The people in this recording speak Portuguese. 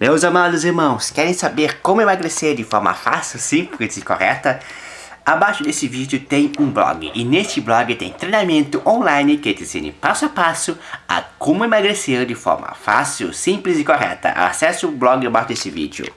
Meus amados irmãos, querem saber como emagrecer de forma fácil, simples e correta? Abaixo desse vídeo tem um blog, e neste blog tem treinamento online que te ensina passo a passo a como emagrecer de forma fácil, simples e correta. Acesse o blog abaixo desse vídeo.